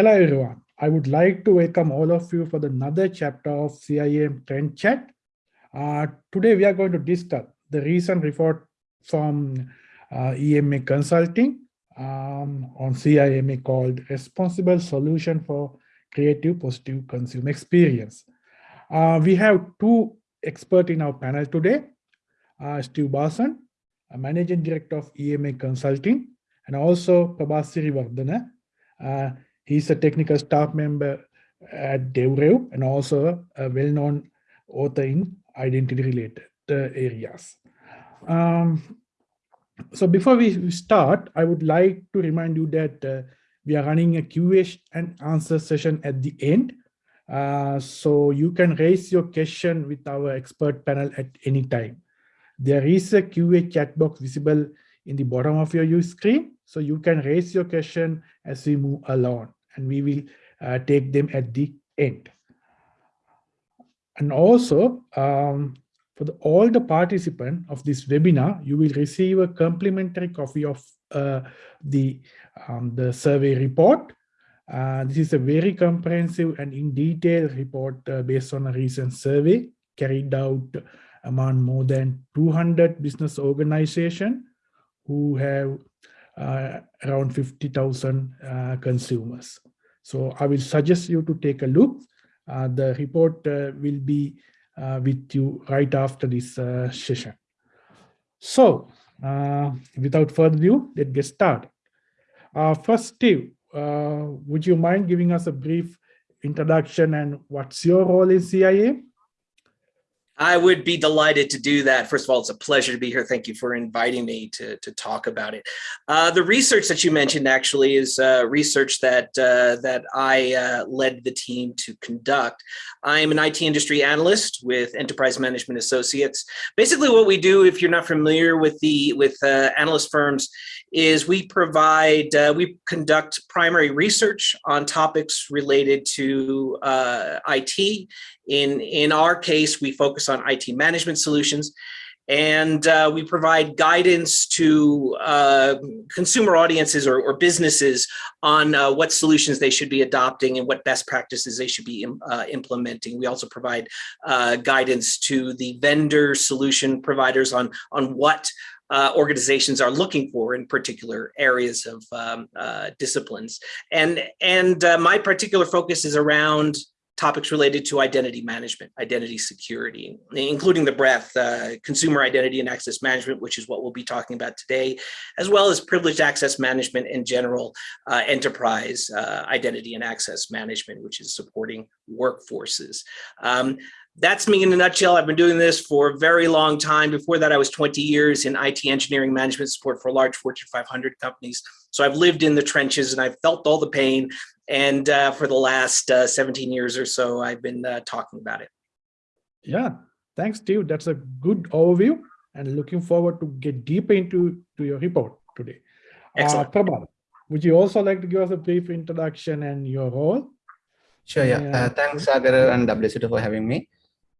hello everyone. I would like to welcome all of you for another chapter of CIAM Trend Chat. Uh, today we are going to discuss the recent report from uh, EMA Consulting um, on CIAM called Responsible Solution for Creative Positive Consumer Experience. Uh, we have two experts in our panel today, uh, Steve Brasen, Managing Director of EMA Consulting, and also Prabath Siriwardena. He's a technical staff member at DevRev and also a well-known author in identity-related areas. Um, so before we start, I would like to remind you that uh, we are running a QA and answer session at the end. Uh, so you can raise your question with our expert panel at any time. There is a QA chat box visible in the bottom of your screen. So you can raise your question as we move along and we will uh, take them at the end. And also, um, for the, all the participants of this webinar, you will receive a complimentary copy of uh, the, um, the survey report. Uh, this is a very comprehensive and in detail report uh, based on a recent survey carried out among more than 200 business organizations who have uh, around 50,000 uh, consumers. So I will suggest you to take a look. Uh, the report will be with you right after this session. So without further ado, let's get started. first, Steve, would you mind giving us a brief introduction and what's your role in CIAM? I would be delighted to do that. First of all, it's a pleasure to be here. Thank you for inviting me to, to talk about it. Uh, the research that you mentioned actually is uh, research that uh, that I uh, led the team to conduct. I'm an IT industry analyst with Enterprise Management Associates. Basically, what we do, if you're not familiar with the with uh, analyst firms, is we provide, uh, we conduct primary research on topics related to uh, IT. In, in our case, we focus on IT management solutions and uh, we provide guidance to uh, consumer audiences or, or businesses on uh, what solutions they should be adopting and what best practices they should be uh, implementing. We also provide uh, guidance to the vendor solution providers on, on what uh, organizations are looking for in particular areas of um, uh, disciplines. And, and uh, my particular focus is around topics related to identity management, identity security, including the breadth, uh, consumer identity and access management, which is what we'll be talking about today, as well as privileged access management and general uh, enterprise uh, identity and access management, which is supporting workforces. Um, that's me in a nutshell. I've been doing this for a very long time. Before that, I was 20 years in IT engineering management support for large Fortune 500 companies. So I've lived in the trenches and I've felt all the pain. And uh, for the last uh, 17 years or so, I've been uh, talking about it. Yeah, thanks, Steve. That's a good overview and looking forward to get deeper into to your report today. Uh, Excellent. Prabath, would you also like to give us a brief introduction and your role? Sure, yeah. Uh, thanks, Sagar and WSO for having me.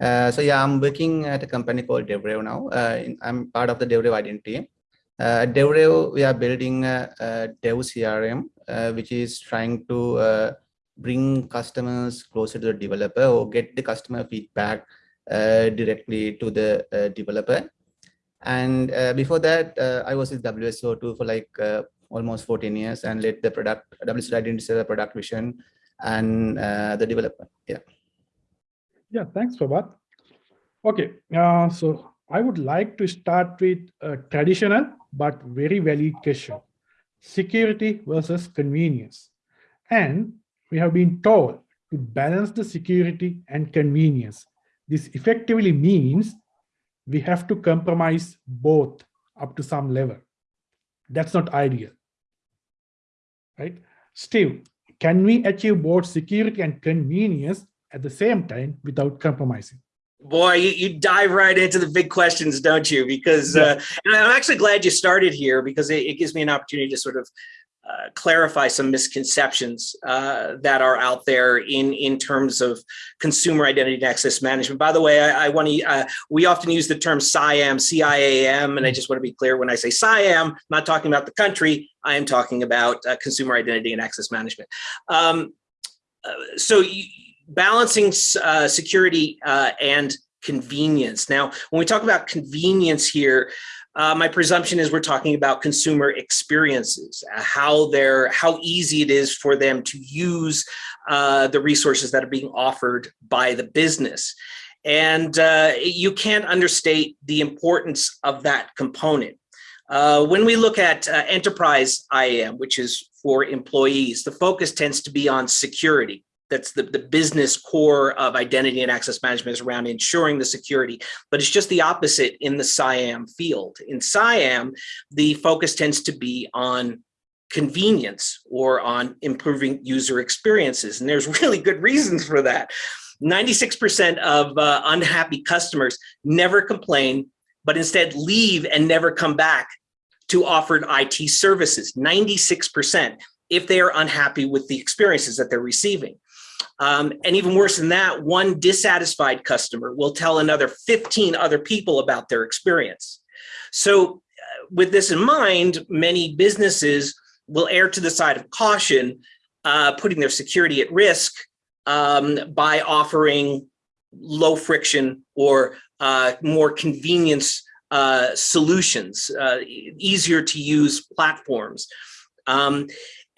Uh, so yeah, I'm working at a company called DevRev now. Uh, I'm part of the DevRev identity. Uh, at DevRev, we are building a, a Dev CRM, uh, which is trying to uh, bring customers closer to the developer or get the customer feedback uh, directly to the uh, developer. And before that, I was with WSO2 for like almost 14 years and led the product, WSO identity the product vision and the developer. Yeah. Yeah, thanks, Prabath. Okay, uh, so I would like to start with a traditional but very valid question. Security versus convenience. And we have been told to balance the security and convenience. This effectively means we have to compromise both up to some level. That's not ideal, right? Steve, can we achieve both security and convenience at the same time without compromising? Boy, you, you dive right into the big questions, don't you? Because yeah. uh, and I'm actually glad you started here because it, it gives me an opportunity to sort of uh, clarify some misconceptions uh, that are out there in, in terms of consumer identity and access management. By the way, I, I want to, uh, we often use the term CIAM, CIAM, and I just want to be clear when I say CIAM, I'm not talking about the country, I am talking about uh, consumer identity and access management. Um, uh, so you, balancing uh, security and convenience. Now, when we talk about convenience here, uh, my presumption is we're talking about consumer experiences, uh, how they're how easy it is for them to use uh, the resources that are being offered by the business. And uh, you can't understate the importance of that component. Uh, when we look at uh, enterprise IAM, which is for employees, the focus tends to be on security that's the, the business core of identity and access management is around ensuring the security, but it's just the opposite in the CIAM field. In CIAM, the focus tends to be on convenience or on improving user experiences. And there's really good reasons for that. 96% of uh, unhappy customers never complain, but instead leave and never come back to offered IT services, 96% if they are unhappy with the experiences that they're receiving. Um, and even worse than that, one dissatisfied customer will tell another 15 other people about their experience. So uh, with this in mind, many businesses will err to the side of caution, uh, putting their security at risk um, by offering low friction or uh, more convenience uh, solutions, uh, easier to use platforms. Um,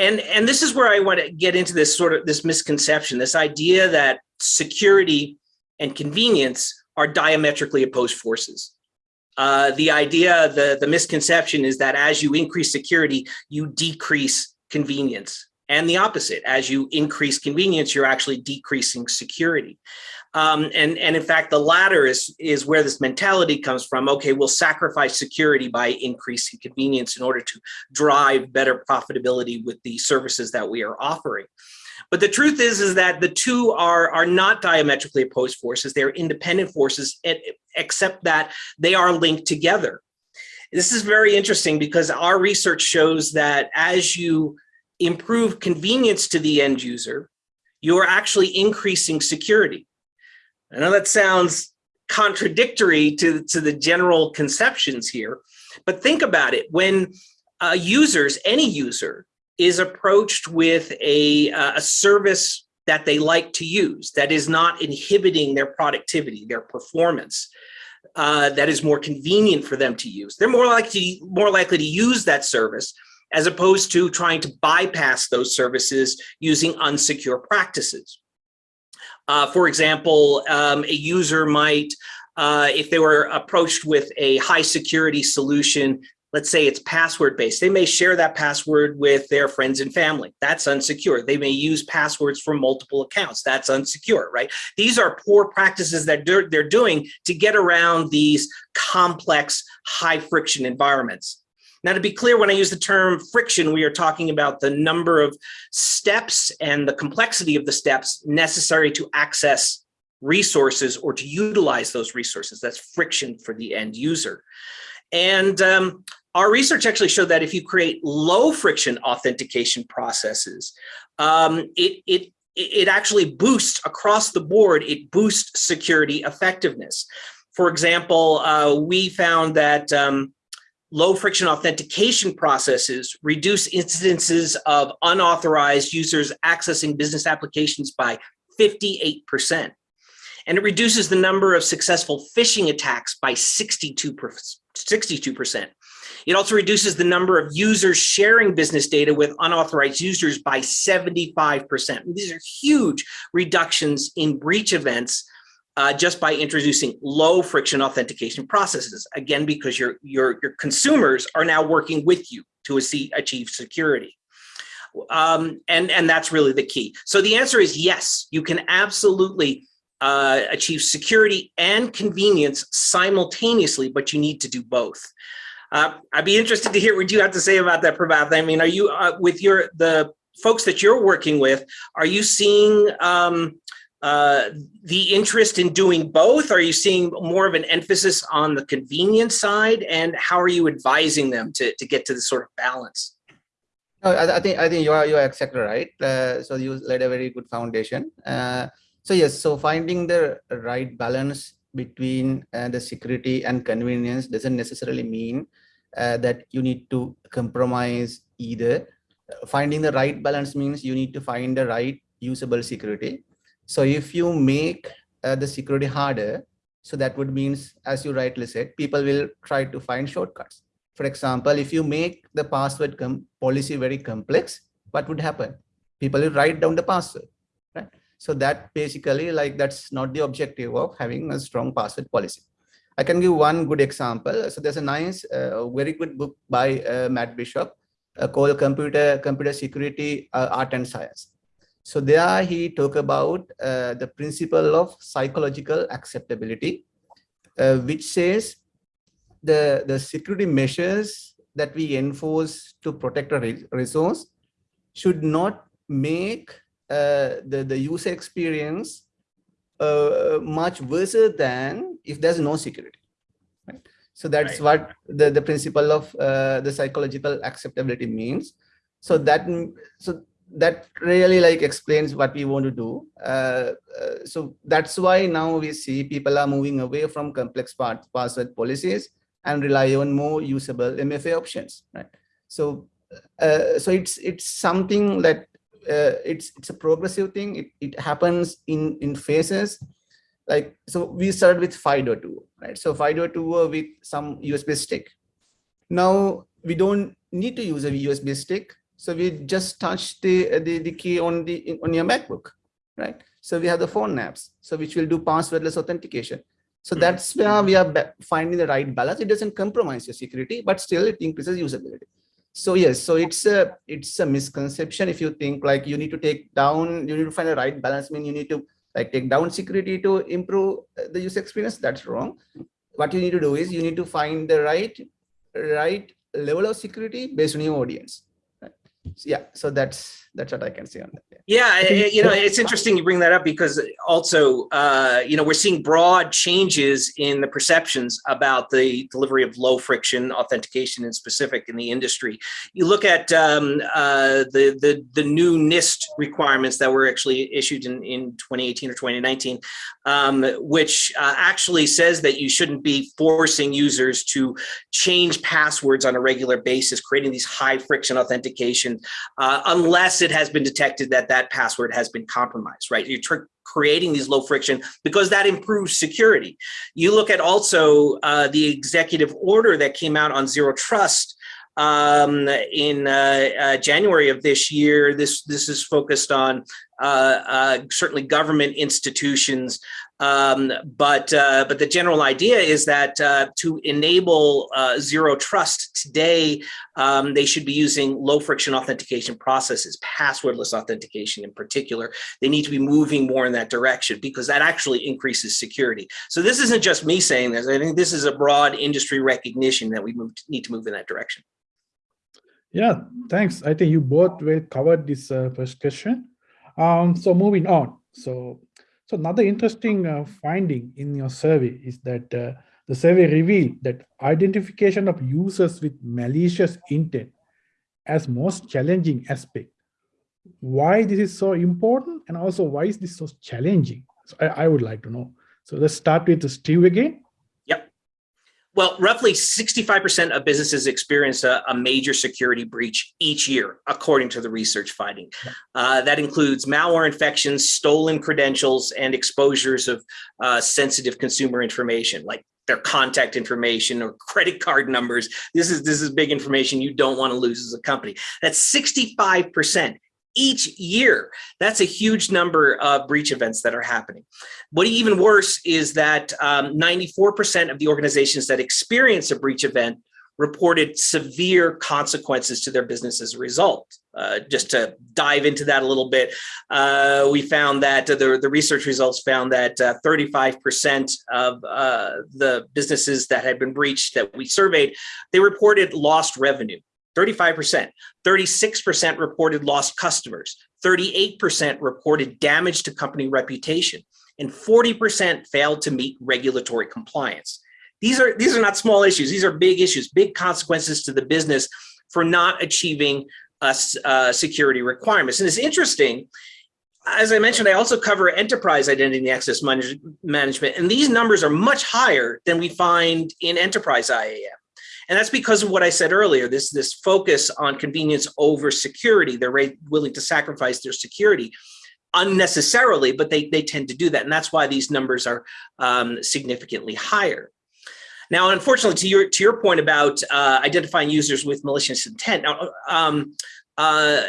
and and this is where I want to get into this sort of this misconception, this idea that security and convenience are diametrically opposed forces. Uh, the idea, the, the misconception is that as you increase security, you decrease convenience. And the opposite, as you increase convenience, you're actually decreasing security. Um, and, and in fact, the latter is, is where this mentality comes from. Okay, we'll sacrifice security by increasing convenience in order to drive better profitability with the services that we are offering. But the truth is, is that the two are, are not diametrically opposed forces. They're independent forces, except that they are linked together. This is very interesting because our research shows that as you improve convenience to the end user, you are actually increasing security. I know that sounds contradictory to, to the general conceptions here, but think about it. When uh, users, any user, is approached with a, uh, a service that they like to use, that is not inhibiting their productivity, their performance, uh, that is more convenient for them to use. They're more likely, more likely to use that service as opposed to trying to bypass those services using unsecure practices. Uh, for example, um, a user might, uh, if they were approached with a high security solution, let's say it's password based, they may share that password with their friends and family. That's unsecure. They may use passwords for multiple accounts. That's unsecure, right? These are poor practices that they're, they're doing to get around these complex, high friction environments. Now, to be clear, when I use the term friction, we are talking about the number of steps and the complexity of the steps necessary to access resources or to utilize those resources. That's friction for the end user. And um, our research actually showed that if you create low friction authentication processes, um, it, it, it actually boosts across the board, it boosts security effectiveness. For example, uh, we found that um, low friction authentication processes reduce incidences of unauthorized users accessing business applications by 58%. And it reduces the number of successful phishing attacks by 62%. 62%. It also reduces the number of users sharing business data with unauthorized users by 75%. These are huge reductions in breach events uh, just by introducing low friction authentication processes. Again, because your, your, your consumers are now working with you to achieve security. Um, and, and that's really the key. So the answer is yes, you can absolutely uh, achieve security and convenience simultaneously, but you need to do both. Uh, I'd be interested to hear what you have to say about that, Prabath. I mean, are you, uh, with your the folks that you're working with, are you seeing um, uh, the interest in doing both? Are you seeing more of an emphasis on the convenience side? And how are you advising them to, to get to this sort of balance? I, I, think I think you are you are exactly right. Uh, so you laid a very good foundation. Uh, so yes, so finding the right balance between uh, the security and convenience doesn't necessarily mean uh, that you need to compromise either. Finding the right balance means you need to find the right usable security. So if you make uh, the security harder, so that would means, as you rightly said, people will try to find shortcuts. For example, if you make the password policy very complex, what would happen? People will write down the password, right? So that basically like that's not the objective of having a strong password policy. I can give one good example. So there's a nice, uh, very good book by uh, Matt Bishop uh, called Computer Computer Security uh, Art and Science. So there he talk about uh, the principle of psychological acceptability, uh, which says the, the security measures that we enforce to protect a resource should not make uh, the, the user experience uh, much worse than if there's no security. Right? So that's right. what the, the principle of uh, the psychological acceptability means. So that so that really like explains what we want to do. Uh, uh, so that's why now we see people are moving away from complex part, password policies and rely on more usable MFA options, right? So, uh, so it's it's something that uh, it's it's a progressive thing. It it happens in in phases. Like so, we started with FIDO2, right? So FIDO2 with some USB stick. Now we don't need to use a USB stick so we just touch the, the, the key on the on your MacBook, right? So we have the phone apps, so which will do passwordless authentication. So hmm. that's where we are finding the right balance. It doesn't compromise your security, but still it increases usability. So yes, so it's a it's a misconception if you think like you need to take down, you need to find the right balance. I mean, you need to like take down security to improve the user experience. That's wrong. What you need to do is you need to find the right right level of security based on your audience yeah so that's that's what i can say on that yeah, yeah you know it's interesting you bring that up because also uh, you know we're seeing broad changes in the perceptions about the delivery of low friction authentication in specific in the industry. You look at um, uh, the the the new nist requirements that were actually issued in in 2018 or 2019 um, which uh, actually says that you shouldn't be forcing users to change passwords on a regular basis creating these high friction authentication uh, it has been detected that that password has been compromised, right? You're creating these low friction because that improves security. You look at also uh, the executive order that came out on zero trust um, in uh, uh, January of this year. This this is focused on uh, uh certainly government institutions um, but uh, but the general idea is that uh, to enable uh, zero trust today, um, they should be using low friction authentication processes, passwordless authentication in particular. They need to be moving more in that direction because that actually increases security. So this isn't just me saying this. I think this is a broad industry recognition that we move, need to move in that direction. Yeah, thanks. I think you both well covered this uh, first question. Um, so moving on. So so another interesting uh, finding in your survey is that uh, the survey revealed that identification of users with malicious intent as most challenging aspect. Why this is so important and also why is this so challenging? So I, I would like to know. So let's start with Steve again. Well, roughly 65% of businesses experience a, a, major security breach each year, according to the research finding. Uh, that includes malware infections, stolen credentials, and exposures of uh, sensitive consumer information, like their contact information or credit card numbers. This is this is big information you don't want to lose as a company. That's 65% each year. That's a huge number of breach events that are happening. What even worse is that 94% um, of the organizations that experience a breach event reported severe consequences to their business as a result. Uh, just to dive into that a little bit, uh, we found that uh, the, the research results found that 35% uh, of uh, the businesses that had been breached that we surveyed, they reported lost revenue. 35%. 36% reported lost customers. 38% reported damage to company reputation. And 40% failed to meet regulatory compliance. These are, these are not small issues. These are big issues, big consequences to the business for not achieving uh, security requirements. And it's interesting, as I mentioned, I also cover enterprise identity and access manage management, and these numbers are much higher than we find in enterprise IAM. And that's because of what I said earlier, this, this focus on convenience over security. They're willing to sacrifice their security unnecessarily, but they, they tend to do that. And that's why these numbers are um, significantly higher. Now, unfortunately, to your to your point about uh, identifying users with malicious intent, now, um, uh,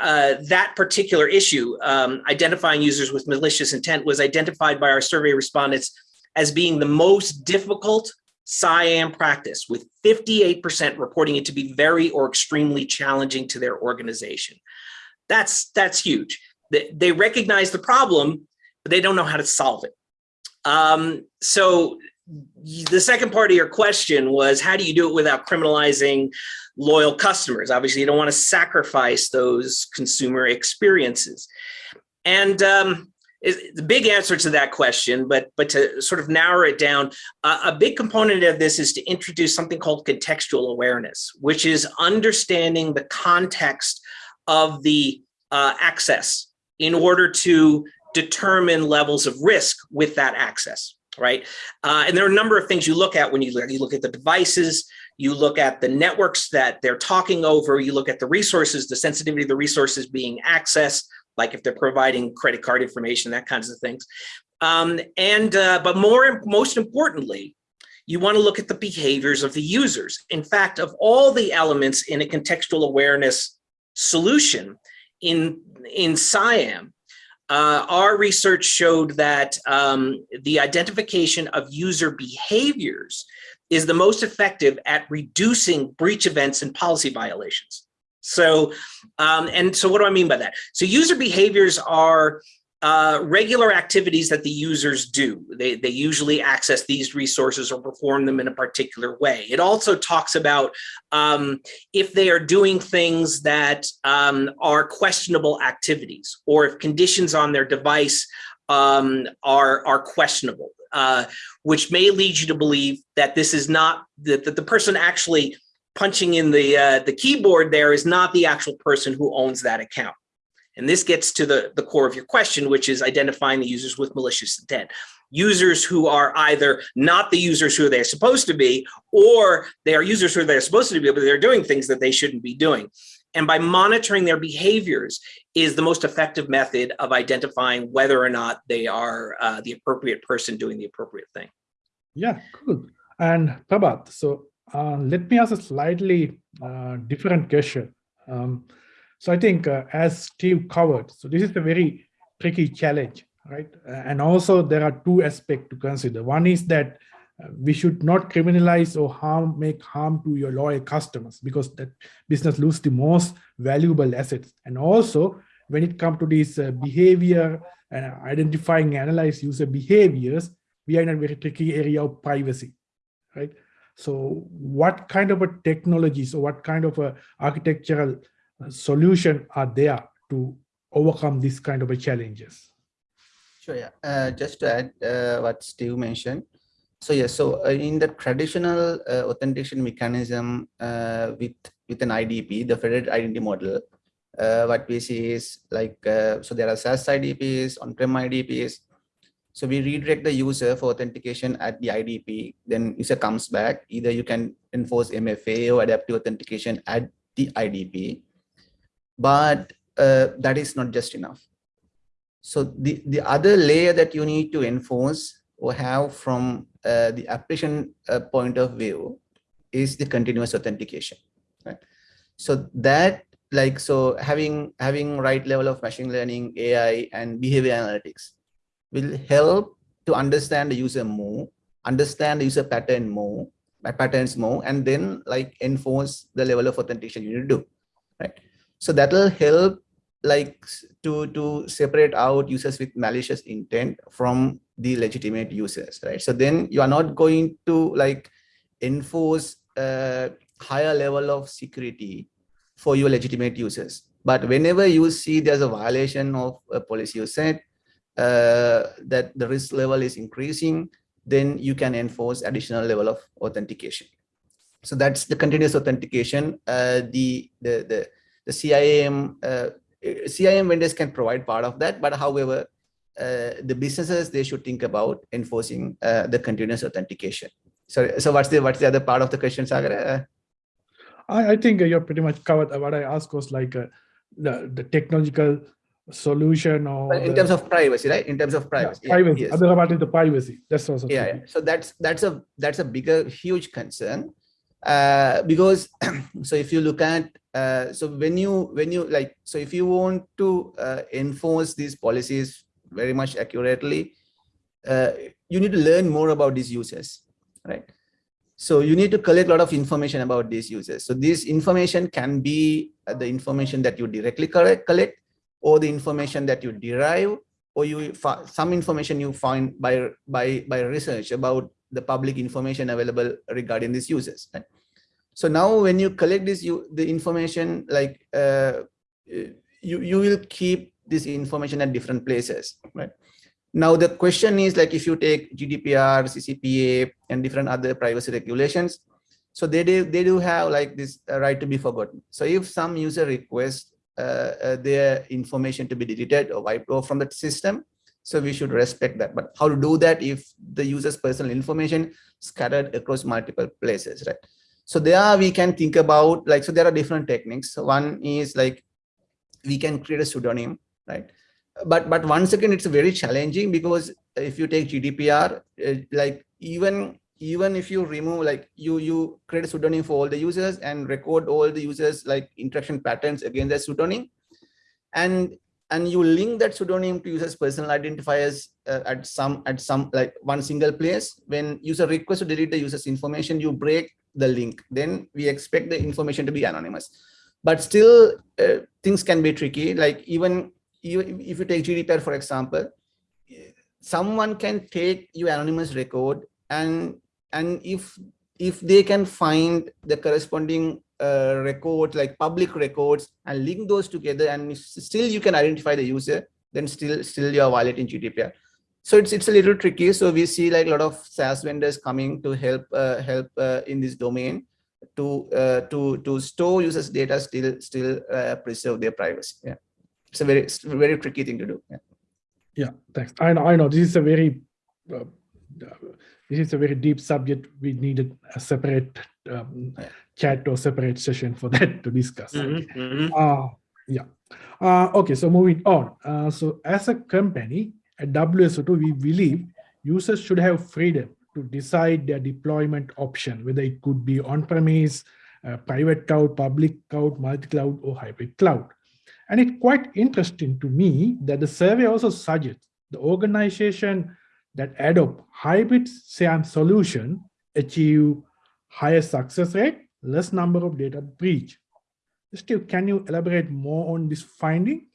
uh, that particular issue, um, identifying users with malicious intent, was identified by our survey respondents as being the most difficult CIAM practice, with 58% reporting it to be very or extremely challenging to their organization. That's that's huge. They, they recognize the problem, but they don't know how to solve it. Um, so the second part of your question was how do you do it without criminalizing loyal customers? Obviously, you don't want to sacrifice those consumer experiences. And um, the big answer to that question, but but to sort of narrow it down, uh, a big component of this is to introduce something called contextual awareness, which is understanding the context of the uh, access in order to determine levels of risk with that access right? Uh, and there are a number of things you look at when you look, you look at the devices, you look at the networks that they're talking over, you look at the resources, the sensitivity of the resources being accessed, like if they're providing credit card information, that kinds of things. Um, and uh, but more most importantly, you want to look at the behaviors of the users. In fact, of all the elements in a contextual awareness solution in in CIAM, uh, our research showed that um, the identification of user behaviors is the most effective at reducing breach events and policy violations. So, um, and so what do I mean by that? So user behaviors are uh, regular activities that the users do. They, they usually access these resources or perform them in a particular way. It also talks about um, if they are doing things that um, are questionable activities or if conditions on their device um, are, are questionable, uh, which may lead you to believe that this is not, that, that the person actually punching in the, uh, the keyboard there is not the actual person who owns that account. And this gets to the, the core of your question, which is identifying the users with malicious intent. Users who are either not the users who they're supposed to be, or they are users who they're supposed to be, but they're doing things that they shouldn't be doing. And by monitoring their behaviors is the most effective method of identifying whether or not they are uh, the appropriate person doing the appropriate thing. Yeah, cool. And Prabath, so uh, let me ask a slightly uh, different question. Um, so I think uh, as Steve covered, so this is a very tricky challenge, right? And also there are two aspects to consider. One is that uh, we should not criminalize or harm, make harm to your loyal customers because that business lose the most valuable assets. And also when it comes to this uh, behavior and identifying, analyze user behaviors, we are in a very tricky area of privacy, right? So what kind of a technologies or what kind of a architectural solution are there to overcome this kind of challenges? Sure, yeah. Uh, just to add uh, what Steve mentioned. So yeah, so uh, in the traditional uh, authentication mechanism uh, with with an IDP, the federated identity model, uh, what we see is like, so there are SaaS IDPs, on-prem IDPs. So we redirect the user for authentication at the IDP, then user comes back. Either you can enforce MFA or adaptive authentication at the IDP but uh, that is not just enough. So the, the other layer that you need to enforce or have from uh, the application uh, point of view is the continuous authentication. Right? So that like so having having right level of machine learning, AI, and behavior analytics will help to understand the user more, understand the user pattern more, patterns more, and then like enforce the level of authentication you need to do. Right so that will help like to to separate out users with malicious intent from the legitimate users right so then you are not going to like enforce a higher level of security for your legitimate users but whenever you see there's a violation of a policy you set that the risk level is increasing then you can enforce additional level of authentication so that's the continuous authentication uh, the the the the CIAM, uh, CIAM vendors can provide part of that, but however, uh, the businesses, they should think about enforcing uh, the continuous authentication. So, so what's the what's the other part of the question, Sagar? I, I think you're pretty much covered. What I asked was like uh, the, the technological solution or in the, terms of privacy, right? In terms of privacy. Yeah, privacy. yes. Other part is the privacy. That's also yeah, yeah. So that's that's a that's a bigger, huge concern. Uh, because so if you look at uh, so when you when you like so if you want to uh, enforce these policies very much accurately, uh, you need to learn more about these users, right? So you need to collect a lot of information about these users. So this information can be uh, the information that you directly collect, collect or the information that you derive or you some information you find by by by research about the public information available regarding these users right? so now when you collect this you the information like uh, you you will keep this information at different places right now the question is like if you take gdpr ccpa and different other privacy regulations so they do they do have like this uh, right to be forgotten so if some user requests their information to be deleted or wiped off from the system. So we should respect that. But how to do that if the user's personal information scattered across multiple places, right? So there we can think about like, so there are different techniques. One is like, we can create a pseudonym, right? But, but once again, it's very challenging because if you take GDPR, uh, like even even if you remove like you you create a pseudonym for all the users and record all the users like interaction patterns against that pseudonym. And and you link that pseudonym to users personal identifiers uh, at some at some like one single place. When user requests to delete the user's information you break the link. Then we expect the information to be anonymous. But still uh, things can be tricky. Like even you, if you take gdpr for example someone can take your anonymous record and and if if they can find the corresponding uh, records like public records and link those together and still you can identify the user then still still you're violating gdpr so it's it's a little tricky. So we see like a lot of saas vendors coming to help uh, help uh, in this domain to uh, to to store users data still still uh, preserve their privacy. Yeah. It's a very it's a very tricky thing to do. Yeah. Yeah. Thanks. I know i know. This is a very uh, this is a very deep subject. We needed a separate um, chat or separate session for that to discuss. Mm -hmm, okay. mm -hmm. uh, yeah. Uh, okay, so moving on. Uh, so as a company at WSO2, we believe users should have freedom to decide their deployment option, whether it could be on-premise, uh, private cloud, public cloud, multi-cloud, or hybrid cloud. And it's quite interesting to me that the survey also suggests the organization that adopt hybrid CIAM solution achieve higher success rate, less number of data breach. Steve, can you elaborate more on this finding?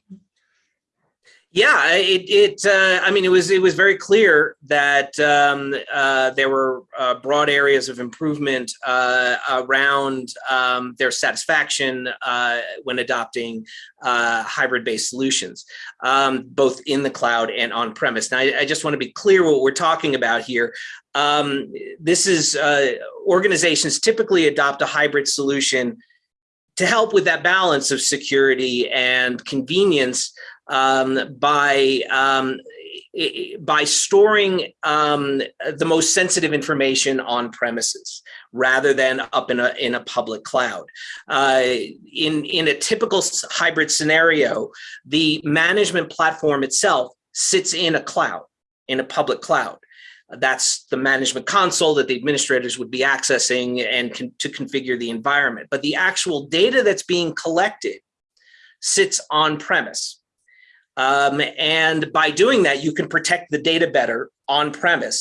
Yeah, it, it uh, I mean, it was it was very clear that um, uh, there were uh, broad areas of improvement uh, around um, their satisfaction uh, when adopting uh, hybrid-based solutions, um, both in the cloud and on-premise. Now, I, I, just want to be clear what we're talking about here. Um, this is organizations typically adopt a hybrid solution to help with that balance of security and convenience um, by um, by storing um, the most sensitive information on premises rather than up in a in a public cloud. Uh, in in a typical hybrid scenario, the management platform itself sits in a cloud, in a public cloud. That's the management console that the administrators would be accessing and con to configure the environment. But the actual data that's being collected sits on premise um, and by doing that, you can protect the data better on premise.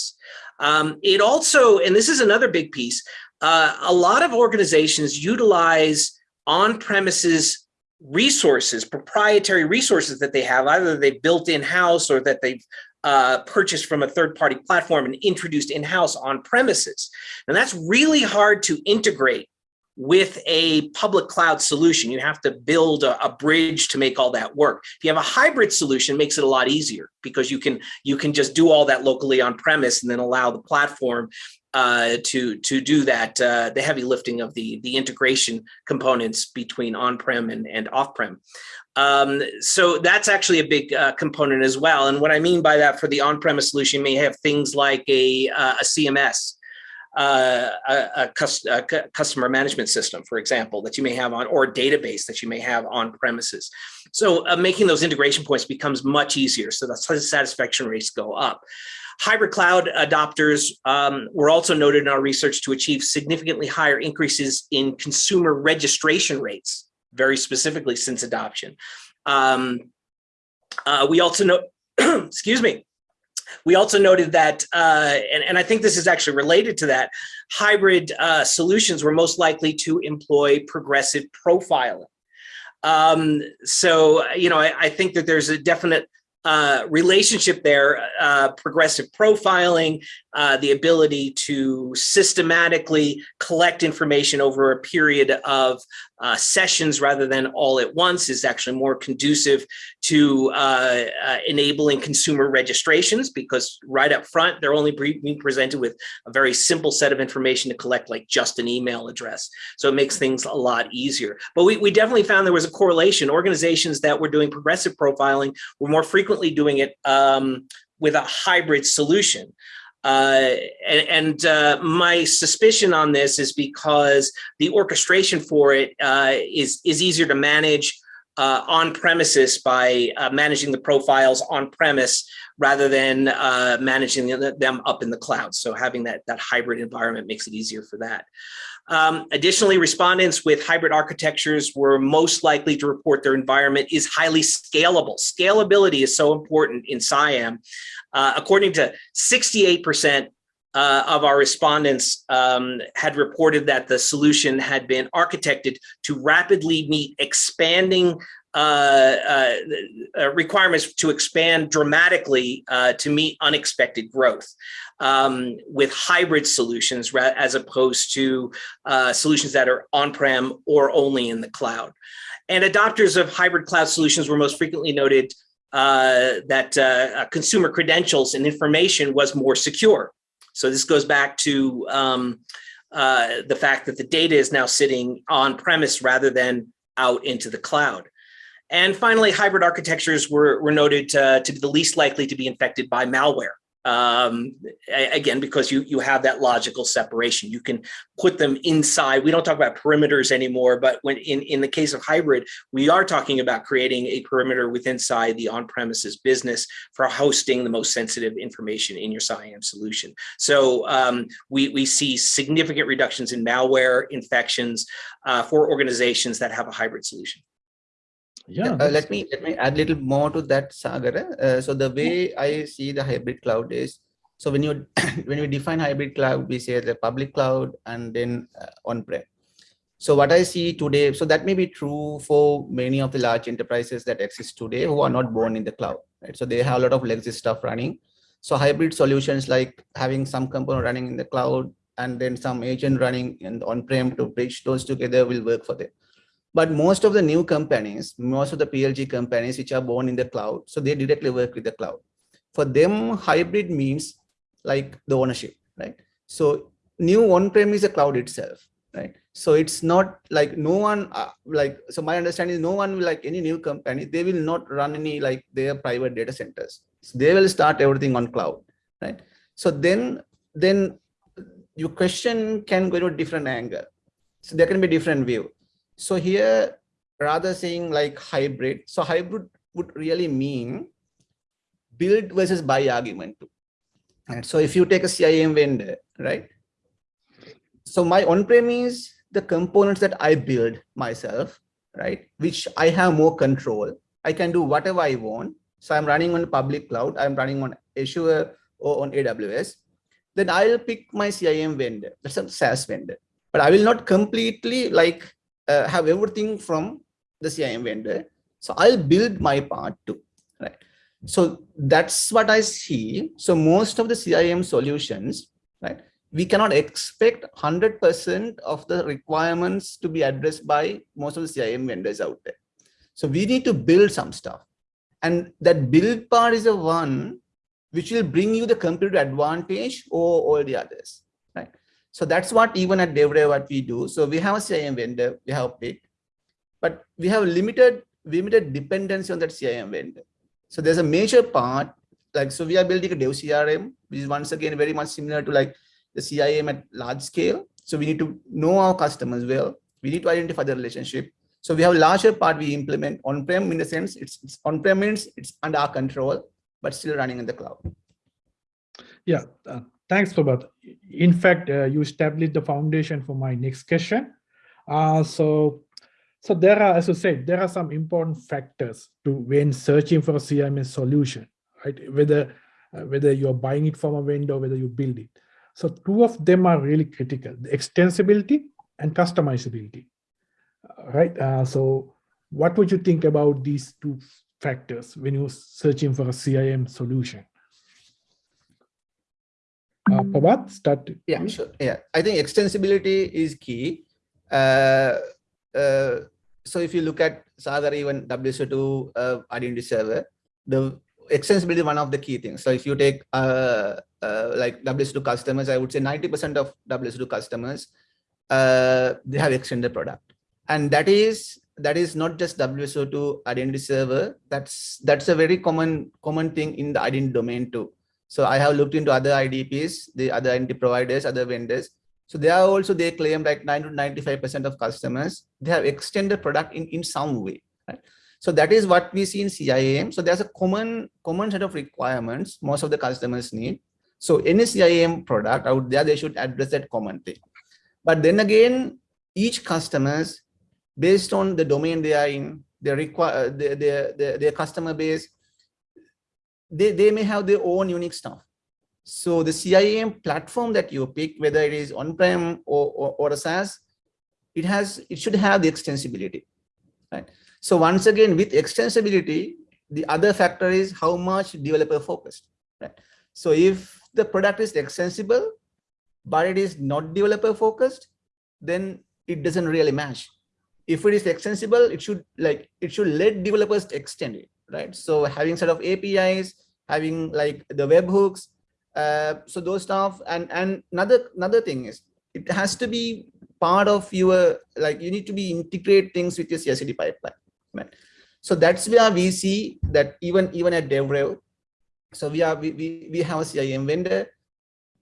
Um, it also, and this is another big piece, uh, a lot of organizations utilize on-premises resources, proprietary resources that they have, either they built in-house or that they've uh, purchased from a third-party platform and introduced in-house on premises. And that's really hard to integrate with a public cloud solution. You have to build a, a, bridge to make all that work. If you have a hybrid solution, makes it a lot easier because you can you can just do all that locally on premise and then allow the platform uh, to to do that uh, the heavy lifting of the the integration components between on-prem and, and off-prem. Um, so that's actually a big uh, component as well. And what I mean by that for the on-premise solution, may have things like a, uh, a CMS, uh, a, a, customer management system, for example, that you may have on, or database that you may have on premises. So uh, making those integration points becomes much easier. So that's the satisfaction rates go up. Hybrid cloud adopters um, were also noted in our research to achieve significantly higher increases in consumer registration rates, very specifically since adoption. Um, uh, we also know, excuse me, we also noted that, uh, and, and, I think this is actually related to that, hybrid uh, solutions were most likely to employ progressive profiling. Um, so, you know, I, I, think that there's a definite uh, relationship there, uh, progressive profiling, uh, the ability to systematically collect information over a period of uh, sessions rather than all at once is actually more conducive to uh, enabling consumer registrations because right up front, they're only being presented with a very simple set of information to collect like just an email address. So it makes things a lot easier. But we, we definitely found there was a correlation. Organizations that were doing progressive profiling were more frequently doing it um, with a hybrid solution. Uh, and, and uh, my suspicion on this is because the orchestration for it uh, is is easier to manage uh, on premises by uh, managing the profiles on premise rather than uh, managing them up in the cloud. So having that, that hybrid environment makes it easier for that. Um, additionally, respondents with hybrid architectures were most likely to report their environment is highly scalable. Scalability is so important in CIAM. Uh, according to 68% uh, of our respondents um, had reported that the solution had been architected to rapidly meet expanding uh, uh, uh requirements to expand dramatically uh, to meet unexpected growth um, with hybrid solutions as opposed to uh, solutions that are on-prem or only in the cloud. And adopters of hybrid cloud solutions were most frequently noted uh, that consumer credentials and information was more secure. So this goes back to um, the fact that the data is now sitting on premise rather than out into the cloud. And finally, hybrid architectures were, were noted to, to be the least likely to be infected by malware um, again, because you, you have that logical separation. You can put them inside. We don't talk about perimeters anymore, but when in, in the case of hybrid, we are talking about creating a perimeter within inside the on-premises business for hosting the most sensitive information in your CIAM solution. So um, we, we see significant reductions in malware infections uh, for organizations that have a hybrid solution yeah uh, let me let me add a little more to that sagar. Uh, so the way i see the hybrid cloud is so when you when we define hybrid cloud we say the public cloud and then uh, on-prem. So what i see today so that may be true for many of the large enterprises that exist today who are not born in the cloud right? So they have a lot of legacy stuff running. So hybrid solutions like having some component running in the cloud and then some agent running in on-prem to bridge those together will work for them but most of the new companies, most of the PLG companies which are born in the cloud, so they directly work with the cloud. For them, hybrid means like the ownership, right? So new on-prem is a cloud itself, right? So it's not like no one uh, like, so my understanding is no one will like any new company, they will not run any like their private data centers. So they will start everything on cloud, right? So then, then your question can go to a different angle. So there can be different view. So here, rather saying like hybrid, so hybrid would really mean build versus buy argument. And so if you take a CIAM vendor, right? So my on-prem is the components that I build myself, right? Which I have more control. I can do whatever I want. So I'm running on public cloud. I'm running on Azure or on AWS. Then I'll pick my CIAM vendor. That's a SaaS vendor. But I will not completely like uh, have everything from the CIAM vendor. So I'll build my part too, right? So that's what I see. So most of the CIAM solutions, right? We cannot expect 100% of the requirements to be addressed by most of the CIAM vendors out there. So we need to build some stuff. And that build part is the one which will bring you the competitive advantage or all the others. So that's what even at DevRev what we do. So we have a CIAM vendor, we have pick, but we have limited limited dependency on that CIAM vendor. So there's a major part, like so we are building a Dev CRM, which is once again very much similar to like the CIAM at large scale. So we need to know our customers well. We need to identify the relationship. So we have a larger part we implement on-prem in the sense it's, it's on-prem means it's under our control, but still running in the cloud. Yeah, uh, thanks, Prabath. In fact, uh, you established the foundation for my next question. Uh, so, so there are, as you said, there are some important factors to when searching for a CIAM solution, right? Whether uh, whether you're buying it from a vendor, whether you build it. So two of them are really critical: the extensibility and customizability. Uh, right. Uh, so, what would you think about these two factors when you're searching for a CIAM solution? Uh, start. Yeah, sure. Yeah, I think extensibility is key. Uh, uh, so if you look at Sagar, even WSO2 uh, identity server, the extensibility is one of the key things. So if you take uh, uh, like WSO2 customers, I would say 90% of WSO2 customers, uh, they have extended product. And that is that is not just WSO2 identity server. That's that's a very common common thing in the identity domain too. So I have looked into other IDPs, the other identity providers, other vendors. So they are also, they claim like 90 to 95% of customers, they have extended product in, in some way, right? So that is what we see in CIAM. So there's a common, common set of requirements most of the customers need. So any CIAM product out there, they should address that common thing. But then again, each customers, based on the domain they are in, their require their, their, their, their customer base, they, they may have their own unique stuff. So the CIAM platform that you pick, whether it is on-prem or, or, or, a SaaS, it has it should have the extensibility, right? So once again, with extensibility, the other factor is how much developer focused, right? So if the product is extensible, but it is not developer focused, then it doesn't really match. If it is extensible, it should like it should let developers extend it right? So having set of APIs, having like the webhooks, uh, so those stuff. And and another another thing is it has to be part of your like you need to be integrate things with your CI/CD pipeline, right? So that's where we see that even even at DevRev, so we are we we, we have a CIAM vendor.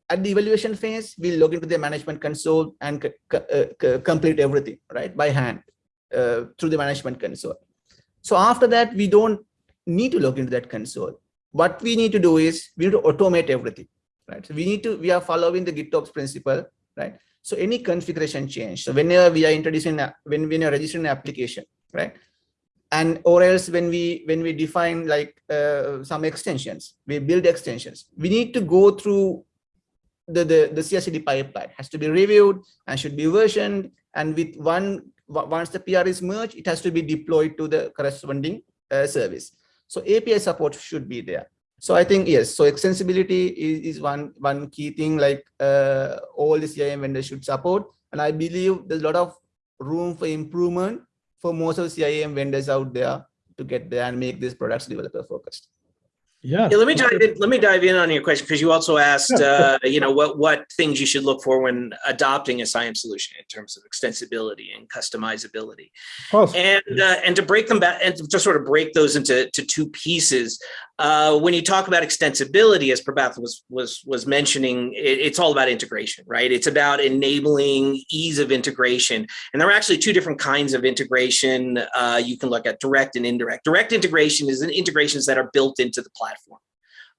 At the evaluation phase, we log into the management console and uh, complete everything right by hand uh, through the management console. So after that, we don't need to log into that console. What we need to do is we need to automate everything, right? So we need to, we are following the GitOps principle, right? So any configuration change. So whenever we are introducing, when we are registering an application, right? And or else when we when we define like uh, some extensions, we build extensions. We need to go through the the the CI/CD pipeline has to be reviewed and should be versioned. And with one once the PR is merged, it has to be deployed to the corresponding uh, service. So API support should be there. So I think, yes, so extensibility is, is one, one key thing like uh, all the CIAM vendors should support. And I believe there's a lot of room for improvement for most of the CIAM vendors out there to get there and make these products developer focused. Yeah. yeah. Let me dive in. Let me dive in on your question because you also asked, uh, you know, what what things you should look for when adopting a CIAM solution in terms of extensibility and customizability, and uh, and to break them back and to sort of break those into to two pieces. Uh, when you talk about extensibility, as Prabath was was was mentioning, it, it's all about integration, right? It's about enabling ease of integration, and there are actually two different kinds of integration. Uh, you can look at direct and indirect. Direct integration is integrations that are built into the platform.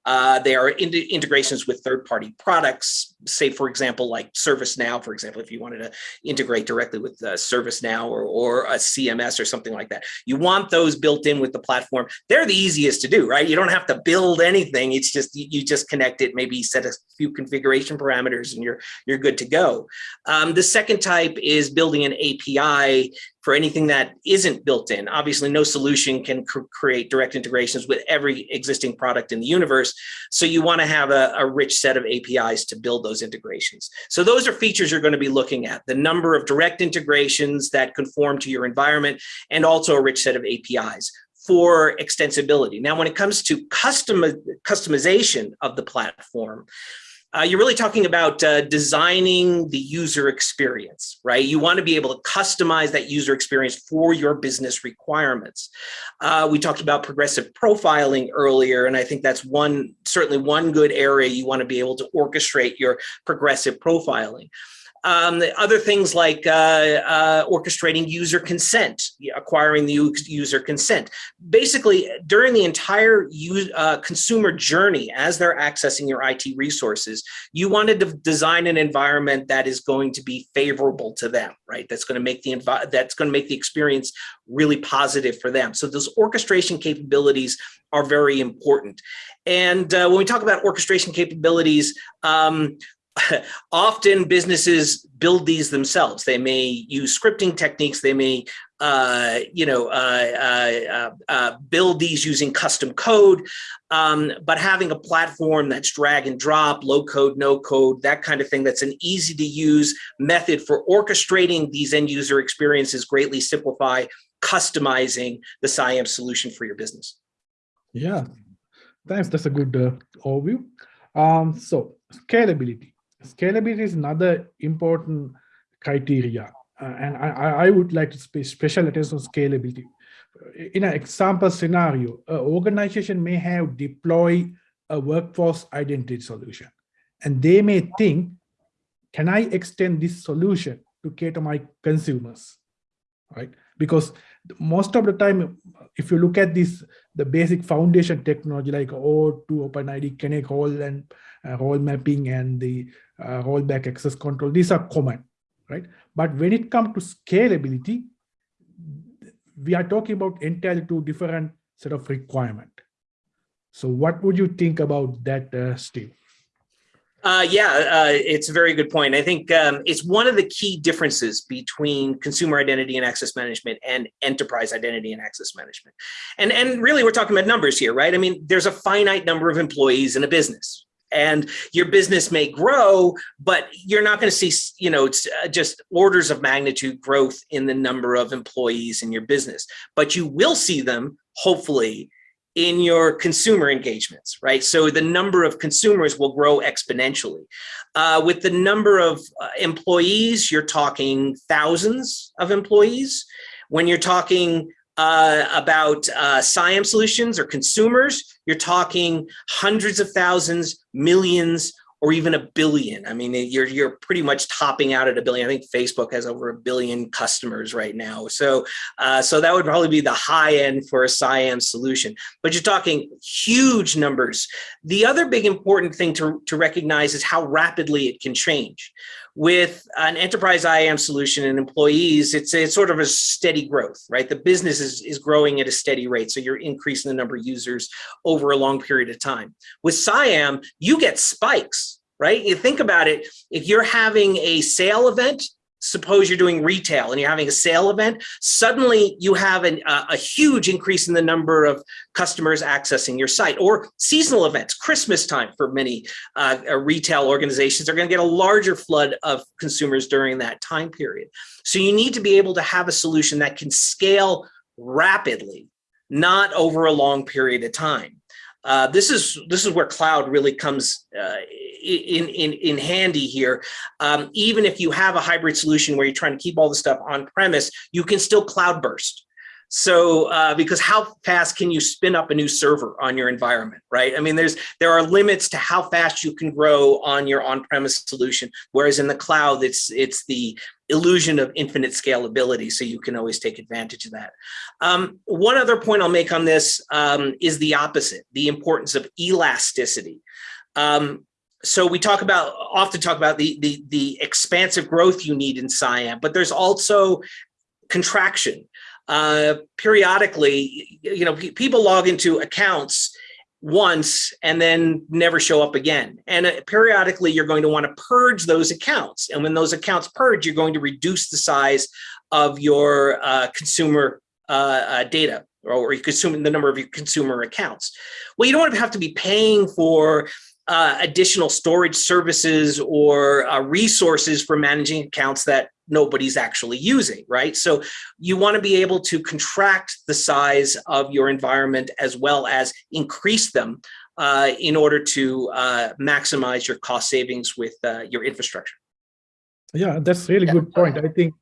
Uh, they are in integrations with third-party products, say, for example, like ServiceNow, for example, if you wanted to integrate directly with uh, ServiceNow or, or a CMS or something like that. You want those built in with the platform. They're the easiest to do, right? You don't have to build anything. It's just, you just connect it, maybe set a few configuration parameters and you're, you're good to go. Um, the second type is building an API for anything that isn't built in. Obviously, no solution can cr create direct integrations with every existing product in the universe. So you want to have a, a, rich set of APIs to build those integrations. So those are features you're going to be looking at, the number of direct integrations that conform to your environment, and also a rich set of APIs for extensibility. Now, when it comes to custom customization of the platform, uh, you're really talking about uh, designing the user experience, right? You want to be able to customize that user experience for your business requirements. Uh, we talked about progressive profiling earlier, and I think that's one certainly one good area you want to be able to orchestrate your progressive profiling. Um, other things like uh, uh, orchestrating user consent, acquiring the user consent. Basically, during the entire use, uh, consumer journey, as they're accessing your IT resources, you wanted to design an environment that is going to be favorable to them, right? That's going to make the that's going to make the experience really positive for them. So those orchestration capabilities are very important. And uh, when we talk about orchestration capabilities, um, often businesses build these themselves. They may use scripting techniques. They may, uh, you know, uh, uh, uh, uh build these using custom code. Um, but having a platform that's drag and drop, low code, no code, that kind of thing, that's an easy to use method for orchestrating these end user experiences greatly simplify customizing the CIAM solution for your business. Yeah, thanks. That's a good uh, overview. Um, so scalability Scalability is another important criteria. Uh, and I, I would like to pay special attention on scalability. In an example scenario, an organization may have deployed a workforce identity solution. And they may think, can I extend this solution to cater my consumers? Right? Because most of the time, if you look at this, the basic foundation technology like OAuth2, OpenID, Connect Role and role mapping and the uh, role-based access control, these are common, right? But when it comes to scalability, we are talking about entirely two different set of requirement. So what would you think about that, uh, Steve? Uh, yeah, uh, it's a very good point. I think um, it's one of the key differences between consumer identity and access management and enterprise identity and access management. And, and really, we're talking about numbers here, right? I mean, there's a finite number of employees in a business, and your business may grow, but you're not going to see, you know, it's uh, just orders of magnitude growth in the number of employees in your business. But you will see them, hopefully, in your consumer engagements, right? So the number of consumers will grow exponentially. Uh, with the number of uh, employees, you're talking thousands of employees. When you're talking uh, about uh, CIAM solutions or consumers, you're talking hundreds of thousands, millions, or even a billion. I mean, you're you're pretty much topping out at a billion. I think Facebook has over a billion customers right now. So uh, so that would probably be the high end for a CIAM solution. But you're talking huge numbers. The other big important thing to, to recognize is how rapidly it can change with an enterprise IAM solution and employees, it's, it's sort of a steady growth, right? The business is, is growing at a steady rate. So you're increasing the number of users over a long period of time. With CIAM, you get spikes, right? You think about it, if you're having a sale event, suppose you're doing retail and you're having a sale event, suddenly you have an, uh, a huge increase in the number of customers accessing your site or seasonal events, Christmas time for many uh, uh retail organizations are going to get a larger flood of consumers during that time period. So you need to be able to have a solution that can scale rapidly, not over a long period of time. Uh, this is this is where cloud really comes uh, in, in, in handy here. Um, even if you have a hybrid solution where you're trying to keep all the stuff on premise, you can still cloud burst. So, uh, because how fast can you spin up a new server on your environment, right? I mean, there's there are limits to how fast you can grow on your on-premise solution, whereas in the cloud, it's it's the illusion of infinite scalability, so you can always take advantage of that. Um, one other point I'll make on this um, is the opposite, the importance of elasticity. Um, so we talk about often talk about the, the the expansive growth you need in CIAM, but there's also contraction. Uh, periodically, you know, people log into accounts once and then never show up again. And uh, periodically, you're going to want to purge those accounts. And when those accounts purge, you're going to reduce the size of your uh, consumer uh, uh data or you consume the number of your consumer accounts. Well, you don't want to have to be paying for uh, additional storage services or uh, resources for managing accounts that nobody's actually using, right? So you want to be able to contract the size of your environment as well as increase them uh, in order to uh, maximize your cost savings with uh, your infrastructure. Yeah, that's really Yeah. good point. I think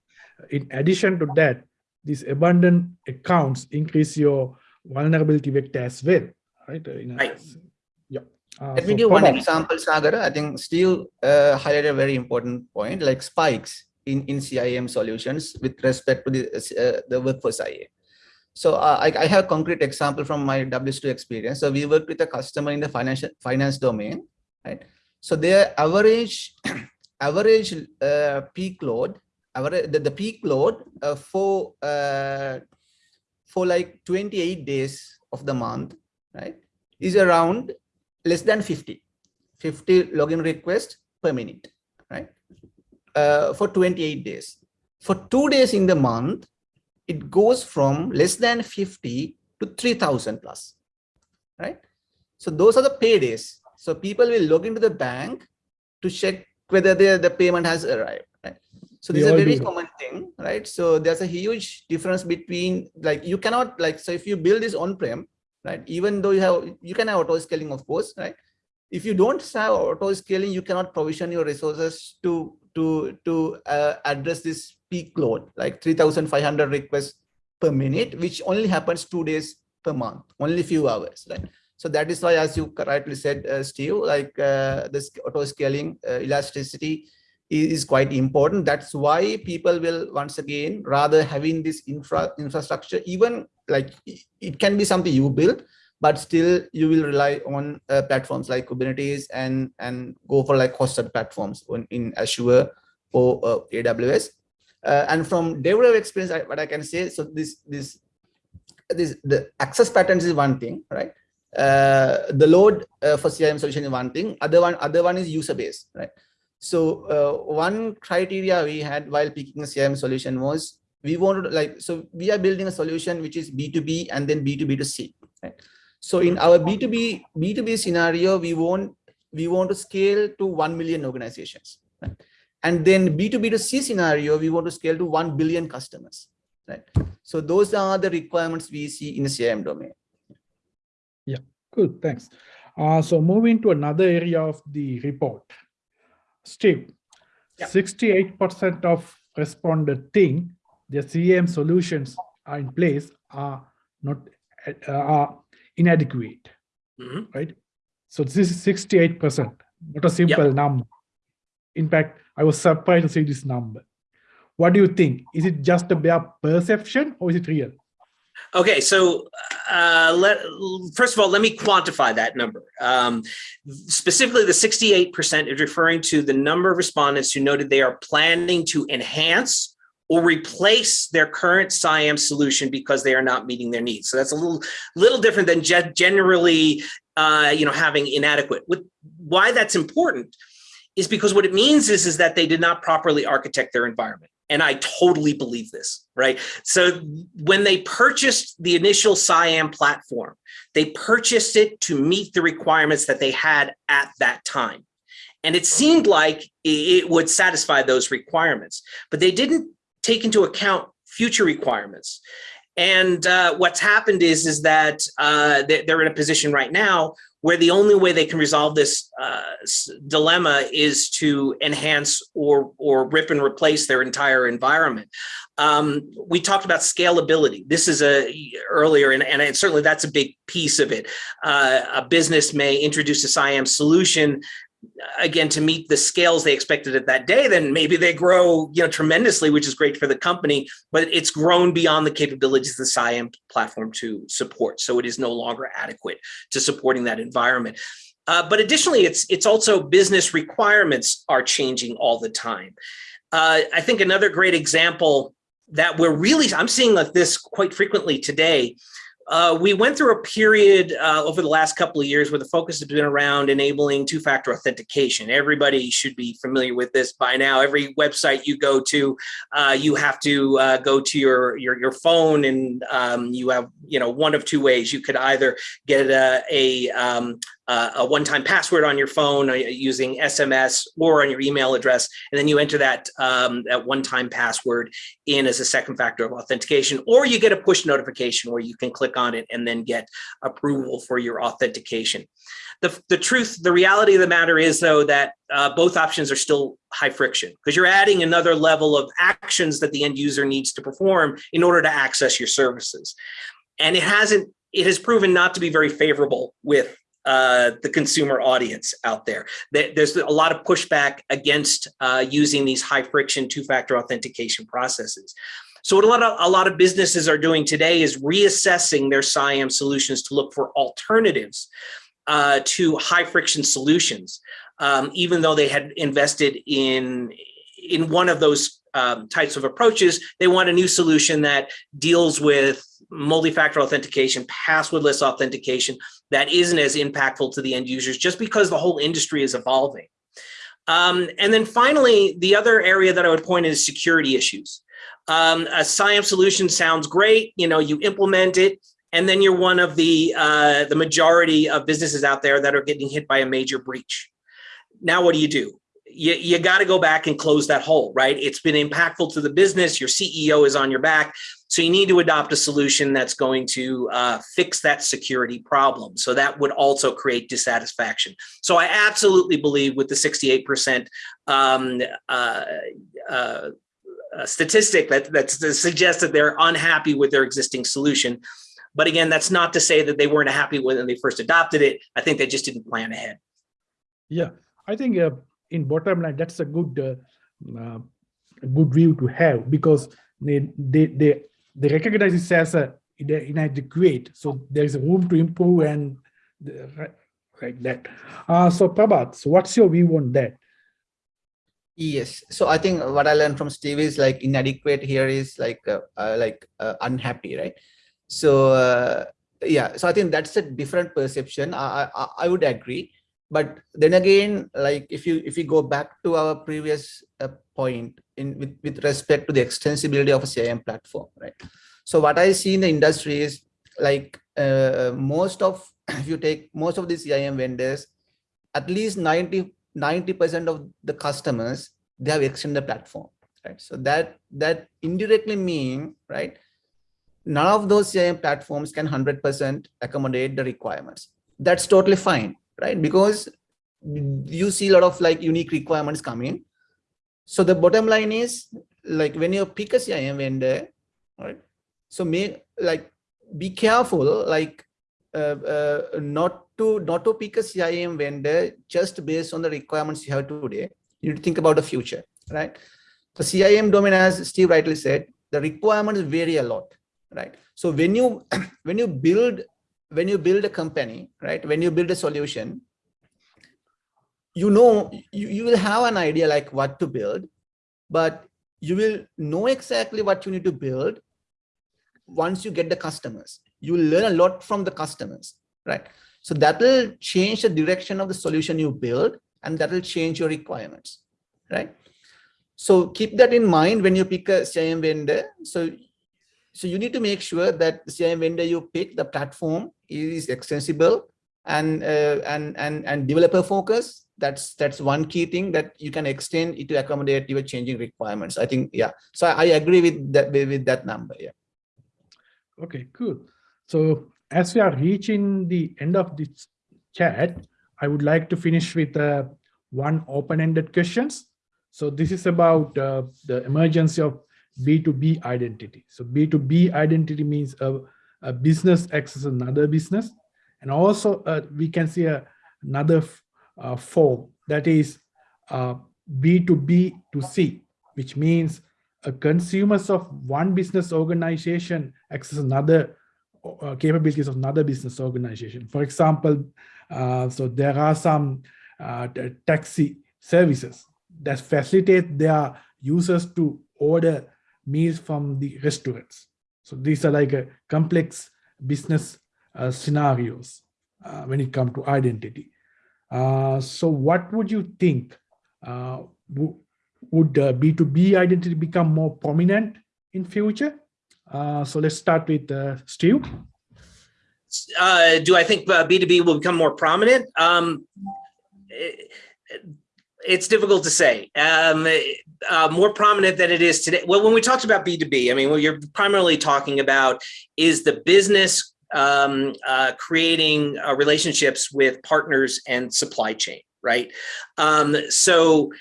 in addition to that, these abundant accounts increase your vulnerability vector as well, right? Uh, in a- Right. Uh, Let me so give one example, Sagar. I think Steve uh, highlighted a very important point, like spikes in, in CIAM solutions with respect to the, uh, the workforce IA. So uh, I, I have a concrete example from my WSO2 experience. So we worked with a customer in the financial finance domain, right? So their average average uh, peak load, average the, the peak load uh, for uh, for like 28 days of the month, right, is around less than 50 50 login requests per minute right? Uh, for 28 days. For two days in the month it goes from less than 50 to 3000 plus right? So those are the pay days. so people will log into the bank to check whether the, the payment has arrived right? So We this is a very common thing right? So there's a huge difference between like you cannot like so if you build this on prem right? Even though you have you can have auto scaling of course right? If you don't have auto scaling you cannot provision your resources to to to uh, address this peak load like 3500 requests per minute which only happens two days per month only few hours right? So that is why as you correctly said uh, steve like uh, this auto scaling uh, elasticity is, quite important that's why people will once again rather having this infra infrastructure even like it- can be something you build but still you will rely on uh, platforms like kubernetes and and go for like hosted platforms in azure or uh, aws uh, and from developer experience I, what i can say so this this this the access patterns is one thing right uh, the load uh, for CIAM solution is one thing. Other one, other one is user base, right? So uh, one criteria we had while picking a CIAM solution was we wanted to like so we are building a solution which is B2B and then B2B to C, right? So in our B2B B2B scenario, we want we want to scale to 1 million organizations, right? And then B2B to C scenario, we want to scale to 1 billion customers, right? So those are the requirements we see in the CIAM domain. Yeah, good, thanks. Uh, so moving to another area of the report. Steve, 68% of responded think their CIAM solutions are in place are not uh, are inadequate, Mhm. right? So this is 68%, not a simple number. In fact, I was surprised to see this number. What do you think? Is it just a bare perception or is it real? Okay, so uh, let first of all, let me quantify that number. Um, specifically, the 68% is referring to the number of respondents who noted they are planning to enhance or replace their current CIAM solution because they are not meeting their needs. So that's a little little different than generally, uh, you know, having inadequate. With why that's important is because what it means is is that they did not properly architect their environment. And I totally believe this, right? So when they purchased the initial CIAM platform, they purchased it to meet the requirements that they had at that time. And it seemed like it would satisfy those requirements, but they didn't take into account future requirements. And uh, what's happened is, is that uh, they're they're in a position right now where the only way they can resolve this uh, dilemma is to enhance or or rip and replace their entire environment. Um, we talked about scalability. This is a earlier, and, and certainly that's a big piece of it. Uh, a business may introduce a CIAM solution again to meet the scales they expected at that day then maybe they grow you know tremendously which is great for the company but it's grown beyond the capabilities of the CIAM platform to support. So it is no longer adequate to supporting that environment. Uh, but additionally it's it's also business requirements are changing all the time. Uh, i think another great example that we're really i'm seeing like this quite frequently today uh, we went through a period uh, over the last couple of years where the focus has been around enabling two-factor authentication. Everybody should be familiar with this by now. Every website you go to, uh, you have to uh, go to your your, your phone, and um, you have you know one of two ways. You could either get a, a um, uh, a one-time password on your phone using SMS or on your email address, and then you enter that, um, that one-time password in as a second factor of authentication, or you get a push notification where you can click on it and then get approval for your authentication. The, the truth, the reality of the matter is though that uh, both options are still high friction because you're adding another level of actions that the end user needs to perform in order to access your services. And it hasn't, it has proven not to be very favorable with uh, the consumer audience out there. There's a lot of pushback against uh, using these high friction two-factor authentication processes. So what a lot of a lot of businesses are doing today is reassessing their CIAM solutions to look for alternatives uh, to high friction solutions, um, even though they had invested in in one of those um, types of approaches, they want a new solution that deals with multi-factor authentication, passwordless authentication that isn't as impactful to the end users just because the whole industry is evolving. Um, and then finally, the other area that I would point is security issues. Um, a CIAM solution sounds great, you know, you implement it, and then you're one of the uh, the majority of businesses out there that are getting hit by a major breach. Now, what do you do? You, you got to go back and close that hole, right? It's been impactful to the business. Your CEO is on your back. So you need to adopt a solution that's going to uh, fix that security problem. So that would also create dissatisfaction. So I absolutely believe with the 68% um, uh, uh, statistic that, that suggests that they're unhappy with their existing solution. But again, that's not to say that they weren't happy when they first adopted it. I think they just didn't plan ahead. Yeah, I think uh, in bottom line, that's a good uh, uh, good view to have because they they they, they recognize it as a inadequate. So there's a room to improve and the, like that. Uh, so Prabath, so what's your view on that? Yes. So I think what I learned from Steve is like inadequate here is like uh, uh, like uh, unhappy, right? So uh, yeah, so I think that's a different perception. I, I, I would agree, but then again, like if you if you go back to our previous uh, point in with with respect to the extensibility of a CIAM platform, right? So what I see in the industry is like uh, most of if you take most of the CIAM vendors, at least 90 90 percent of the customers they have extended the platform, right? So that that indirectly mean right none of those CIAM platforms can 100% accommodate the requirements. That's totally fine, right? Because you see a lot of like unique requirements coming. In. So the bottom line is like when you pick a CIAM vendor, right? So may like be careful, like uh, uh, not to not to pick a CIAM vendor just based on the requirements you have today. You need to think about the future, right? The CIAM domain, as Steve rightly said, the requirements vary a lot right so when you when you build when you build a company right when you build a solution you know you, you will have an idea like what to build but you will know exactly what you need to build once you get the customers. You learn a lot from the customers right? So that will change the direction of the solution you build and that will change your requirements right? So keep that in mind when you pick a CIAM vendor. So so you need to make sure that the CIAM vendor you pick, the platform is extensible and uh, and and and developer focus. That's that's one key thing that you can extend it to accommodate your changing requirements. I think yeah. So I, agree with that with that number. Yeah. Okay, cool. So as we are reaching the end of this chat, I would like to finish with uh, one open-ended questions. So this is about uh, the emergency of B2B identity. So B2B identity means a, a business accesses another business. And also uh, we can see a, another uh, form that is uh, B2B to C, which means a consumers of one business organization access another uh, capabilities of another business organization. For example, uh, so there are some uh, taxi services that facilitate their users to order meals from the restaurants. So these are like a complex business uh, scenarios uh, when it comes to identity. Uh, so what would you think? Uh, would B2B identity become more prominent in future? Uh, so let's start with uh, Steve. uh, do I think uh, B2B will become more prominent? Um, it, it's difficult to say. Um, uh, more prominent than it is today. Well, when we talked about B2B, I mean, what you're primarily talking about is the business um, uh, creating uh, relationships with partners and supply chain, right? Um, so,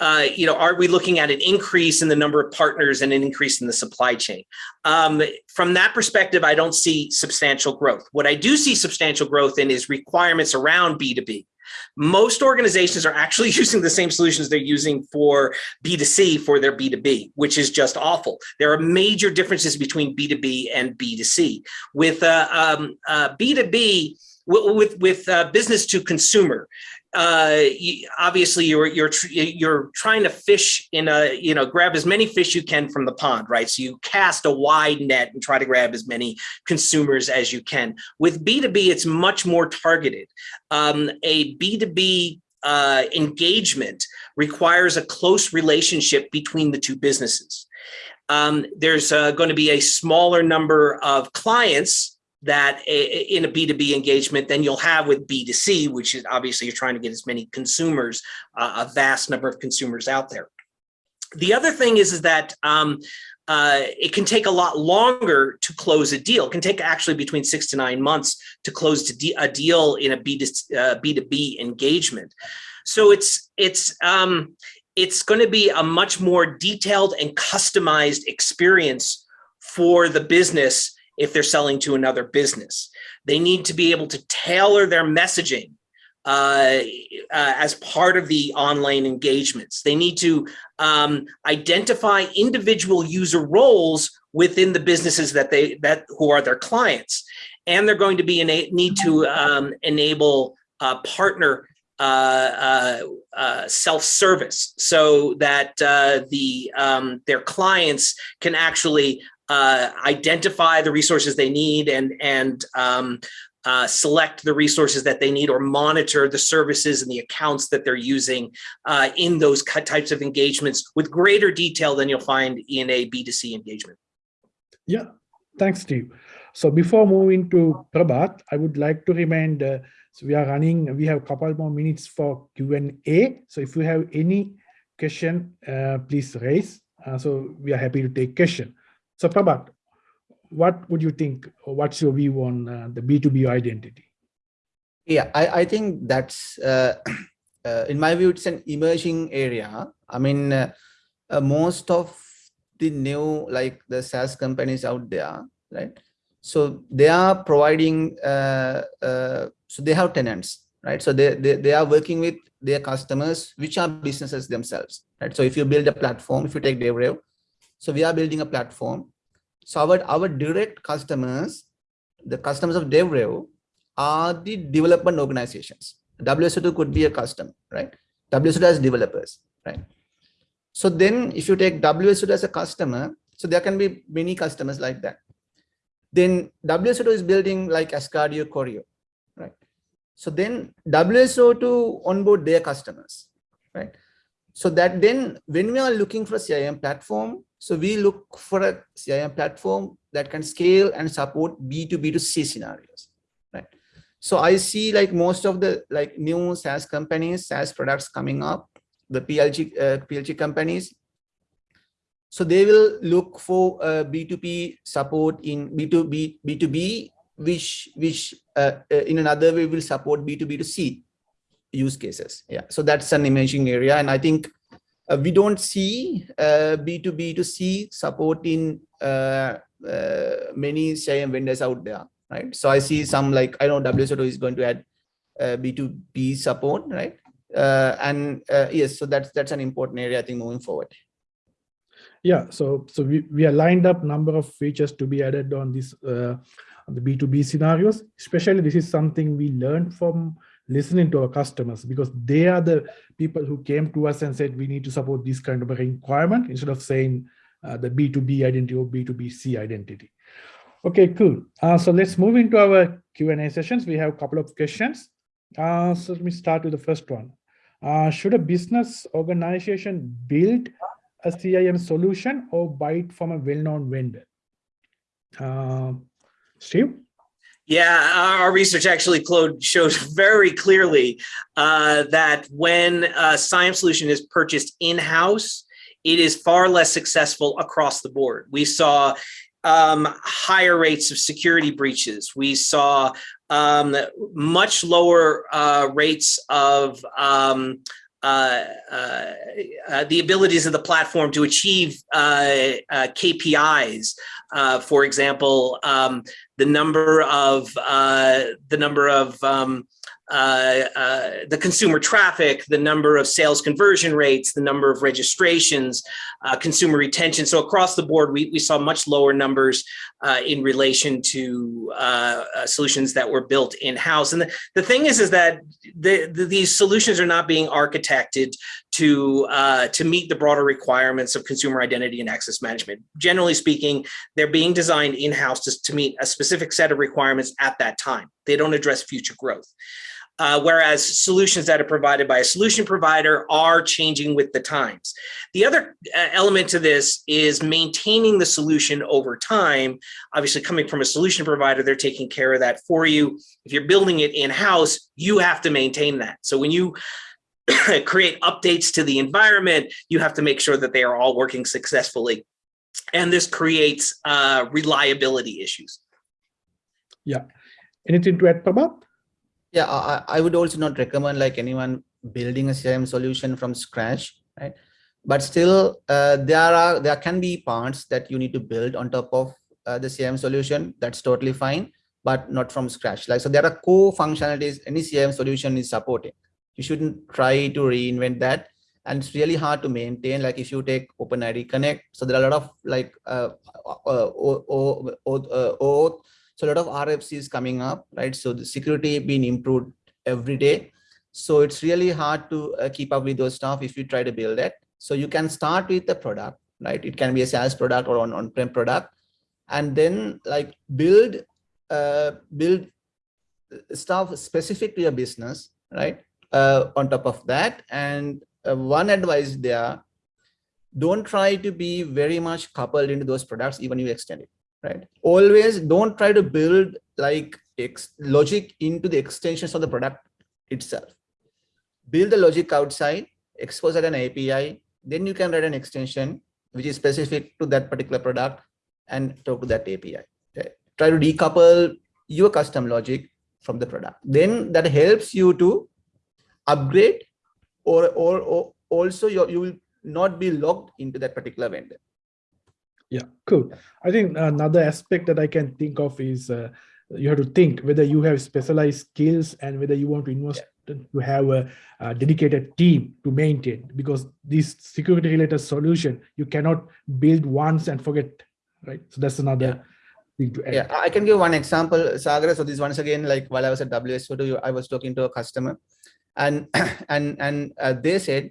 uh, you know, are we looking at an increase in the number of partners and an increase in the supply chain? Um, from that perspective, I don't see substantial growth. What I do see substantial growth in is requirements around B2B. Most organizations are actually using the same solutions they're using for B2C for their B2B, which is just awful. There are major differences between B2B and B2C. With uh, um, uh, B2B, with with uh, business to consumer, uh, obviously you're you're you're trying to fish in a you know grab as many fish you can from the pond, right? So you cast a wide net and try to grab as many consumers as you can. With B two B, it's much more targeted. Um, a B two B uh, engagement requires a close relationship between the two businesses. Um, there's uh, going to be a smaller number of clients that in a B2B engagement than you'll have with B2C, which is obviously you're trying to get as many consumers, uh, a vast number of consumers out there. The other thing is, is that um, uh, it can take a lot longer to close a deal. It can take actually between six to nine months to close to a deal in a B2, uh, B2B engagement. So it's, it's, um, it's going to be a much more detailed and customized experience for the business if they're selling to another business. They need to be able to tailor their messaging uh, uh, as part of the online engagements. They need to um, identify individual user roles within the businesses that they that who are their clients, and they're going to be need to um, enable uh, partner uh, uh, uh, self-service so that the um, their clients can actually uh, identify the resources they need and and um, uh, select the resources that they need or monitor the services and the accounts that they're using uh, in those types of engagements with greater detail than you'll find in a B2C engagement. Yeah, thanks, Steve. So before moving to Prabath, I would like to remind, uh, so we are running, we have a couple more minutes for Q&A. So if you have any question, uh, please raise. So we are happy to take question. So Prabath, what would you think, what's your view on uh, the B2B identity? Yeah, I, I think that's, uh, uh, in my view, it's an emerging area. I mean, uh, uh, most of the new, like the SaaS companies out there, right? So they are providing, uh, so they have tenants, right? So they, they, they are working with their customers, which are businesses themselves, right? So if you build a platform, if you take DevRev, so we are building a platform. So our, our direct customers, the customers of DevRev are the development organizations. WSO2 could be a customer, right? WSO2 has developers, right? So then if you take WSO2 as a customer, so there can be many customers like that. Then WSO2 is building like Asgardeo Choreo, right? So then WSO2 onboard their customers, right? So that then when we are looking for a CIAM platform, so we look for a CIAM platform that can scale and support B2B to C scenarios, right? So I see like most of the like new SaaS companies, SaaS products coming up, the PLG, uh, PLG companies. So they will look for uh, B2B support in B2B, B2B, which, which uh, uh, in another way will support B2B to C use cases. Yeah, so that's an emerging area. And I think uh, we don't see uh, B2B to C support in uh, uh many CIAM vendors out there, right? So I see some like, I know WSO2 is going to add B2B uh, support, right? Uh, and yes, so that's that's an important area, I think, moving forward. Yeah, so so we, we are lined up number of features to be added on this on the B2B scenarios. Especially this is something we learned from listening to our customers because they are the people who came to us and said we need to support this kind of a requirement instead of saying uh, the B2B identity or B2BC identity. Okay, cool. Uh, so let's move into our Q&A sessions. We have a couple of questions. Uh, so let me start with the first one. Uh, should a business organization build a CIAM solution or buy it from a well-known vendor? Uh, Steve? Yeah, our research actually shows very clearly uh, that when a CIAM solution is purchased in-house, it is far less successful across the board. We saw um, higher rates of security breaches. We saw um, much lower uh, rates of um, uh, uh, uh, the abilities of the platform to achieve uh, uh, KPIs. for example, um, the number of the number of um, uh, uh, the consumer traffic, the number of sales conversion rates, the number of registrations, uh, consumer retention. So across the board, we, we saw much lower numbers uh, in relation to uh, uh, solutions that were built in-house. And the, the thing is, is that the, the, these solutions are not being architected to, to meet the broader requirements of consumer identity and access management. Generally speaking, they're being designed in-house to, to meet a specific set of requirements at that time. They don't address future growth. Uh, whereas solutions that are provided by a solution provider are changing with the times. The other uh, element to this is maintaining the solution over time. Obviously, coming from a solution provider, they're taking care of that for you. If you're building it in-house, you have to maintain that. So when you create updates to the environment, you have to make sure that they are all working successfully. And this creates uh, reliability issues. Yeah. Anything to add, Prabath? Yeah, I, I would also not recommend like anyone building a CRM solution from scratch, right? But still, uh, there are there can be parts that you need to build on top of uh, the CRM solution. That's totally fine, but not from scratch. Like so, there are core functionalities any CRM solution is supporting. You shouldn't try to reinvent that, and it's really hard to maintain. Like if you take OpenID Connect, so there are a lot of like uh, uh, uh, uh, so a lot of RFCs coming up, right? So the security being improved every day. So it's really hard to uh, keep up with those stuff if you try to build it. So you can start with the product, right? It can be a SaaS product or an on-prem product, and then like build uh, build stuff specific to your business, right? Uh, on top of that, and uh, one advice there, don't try to be very much coupled into those products, even you extend it right? Always don't try to build like logic into the extensions of the product itself. Build the logic outside, expose it an API, then you can write an extension which is specific to that particular product and talk to that API. Okay? Try to decouple your custom logic from the product. Then that helps you to upgrade or, or, or also you, you will not be locked into that particular vendor. Yeah, cool. I think another aspect that I can think of is uh, you have to think whether you have specialized skills and whether you want to invest yeah. to have a, a, dedicated team to maintain because this security related solution you cannot build once and forget right so that's another yeah. yeah i can give one example sagar so this once again like while i was at wso2 i was talking to a customer and and and uh, they said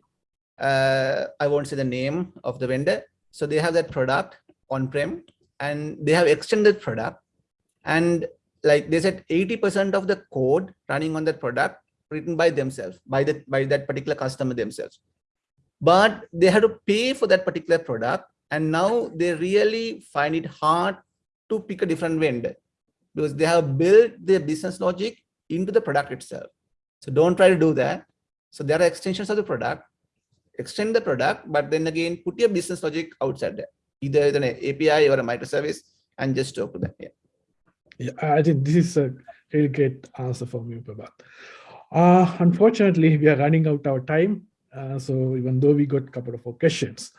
uh, i won't say the name of the vendor. So they have that product on-prem and they have extended product. And like they said 80% of the code running on that product written by themselves by that by that particular customer themselves. But they had to pay for that particular product and now they really find it hard to pick a different vendor because they have built their business logic into the product itself so don't try to do that so there are extensions of the product extend the product but then again put your business logic outside there either an API or a microservice and just talk to them. Yeah. Yeah, I think this is a really great answer from you, Prabath. Uh, unfortunately, we are running out our time. Uh, so even though we got a couple of questions,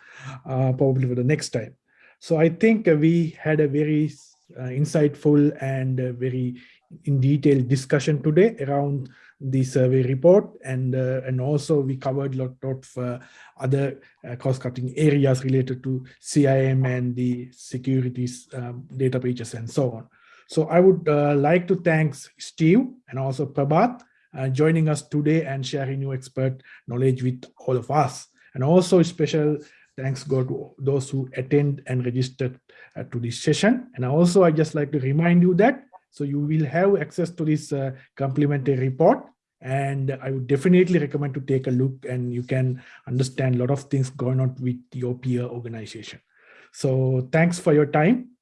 uh, probably for the next time. So I think we had a very uh, insightful and very in detail discussion today around the survey report and uh, and also we covered a lot of uh, other uh, cost-cutting areas related to CIAM and the securities um, data breaches and so on. So I would uh, like to thank Steve and also Prabath uh, joining us today and sharing your expert knowledge with all of us. And also special thanks go to those who attend and registered uh, to this session. And also I just like to remind you that so you will have access to this uh, complimentary report and I would definitely recommend to take a look and you can understand a lot of things going on with your peer organization. So thanks for your time